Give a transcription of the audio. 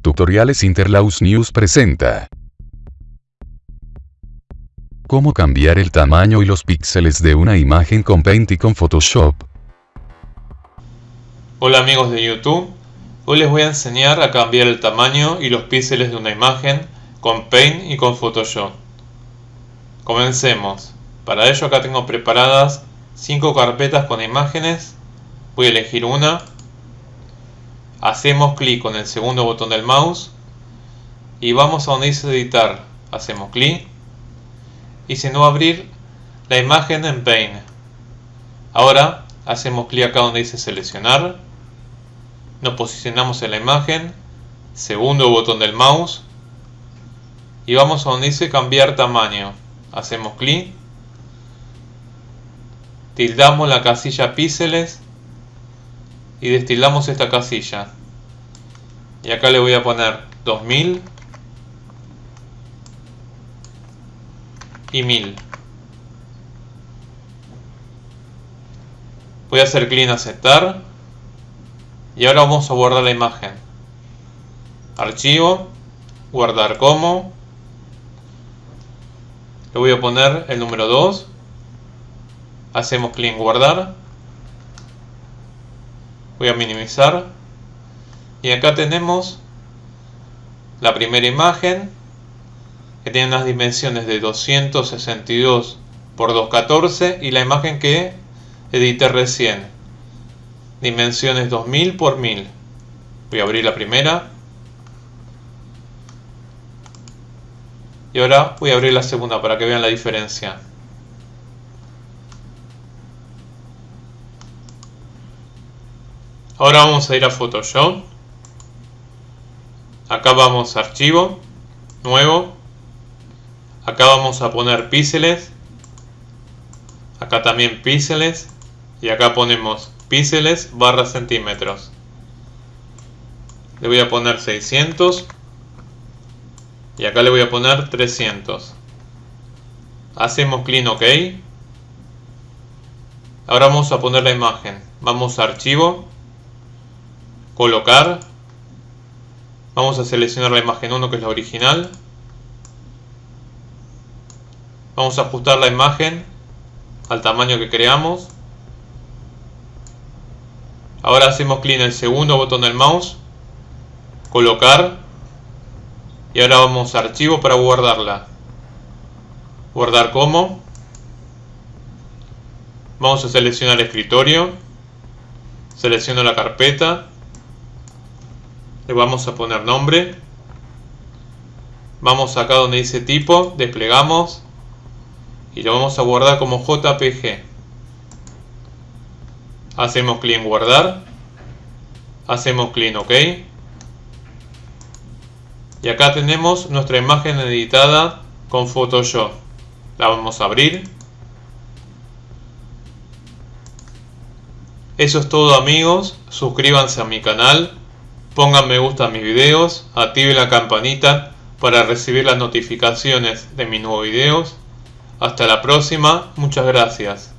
Tutoriales Interlaus News presenta. Cómo cambiar el tamaño y los píxeles de una imagen con Paint y con Photoshop. Hola amigos de YouTube, hoy les voy a enseñar a cambiar el tamaño y los píxeles de una imagen con Paint y con Photoshop. Comencemos. Para ello acá tengo preparadas 5 carpetas con imágenes. Voy a elegir una hacemos clic con el segundo botón del mouse y vamos a donde dice editar. Hacemos clic. Y se nos va a abrir la imagen en Paint. Ahora hacemos clic acá donde dice seleccionar. Nos posicionamos en la imagen. Segundo botón del mouse. Y vamos a donde dice cambiar tamaño. Hacemos clic. Tildamos la casilla píxeles y destilamos esta casilla. Y acá le voy a poner 2000 y 1000 voy a hacer clic en aceptar. Y ahora vamos a guardar la imagen. Archivo guardar como. Le voy a poner el número 2 hacemos clic en guardar voy a minimizar. Y acá tenemos la primera imagen que tiene unas dimensiones de 262 por 214 y la imagen que edité recién. Dimensiones 2000 por 1000 voy a abrir la primera. Y ahora voy a abrir la segunda para que vean la diferencia Ahora vamos a ir a Photoshop. Acá vamos a archivo, nuevo. Acá vamos a poner píxeles. Acá también píxeles. Y acá ponemos píxeles barra centímetros. Le voy a poner 600. Y acá le voy a poner 300. Hacemos clic OK. Ahora vamos a poner la imagen. Vamos a archivo colocar. Vamos a seleccionar la imagen 1 que es la original. Vamos a ajustar la imagen al tamaño que creamos. Ahora hacemos clic en el segundo botón del mouse colocar y ahora vamos a archivo para guardarla. Guardar como. Vamos a seleccionar escritorio. Selecciono la carpeta le vamos a poner nombre. Vamos acá donde dice tipo desplegamos. Y lo vamos a guardar como jpg hacemos clic en guardar. Hacemos clic en ok. Y acá tenemos nuestra imagen editada con Photoshop. La vamos a abrir. Eso es todo amigos. Suscríbanse a mi canal Pongan me gusta a mis videos, activen la campanita para recibir las notificaciones de mis nuevos videos. Hasta la próxima, muchas gracias.